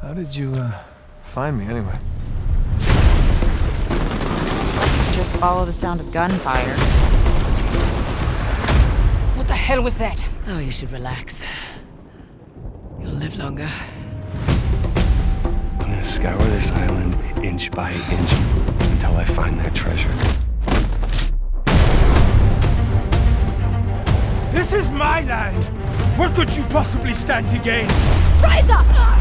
How did you, uh, find me anyway? Just follow the sound of gunfire. What the hell was that? Oh, you should relax. You'll live longer. I'm gonna scour this island inch by inch until I find that treasure. This is my land! What could you possibly stand to gain? Rise up!